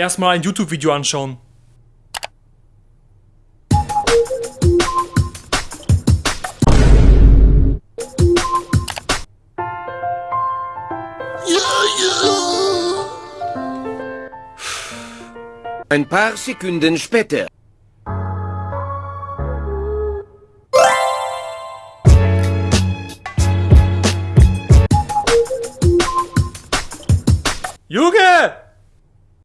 erstmal ein YouTube-Video anschauen. Ein paar Sekunden später. Junge!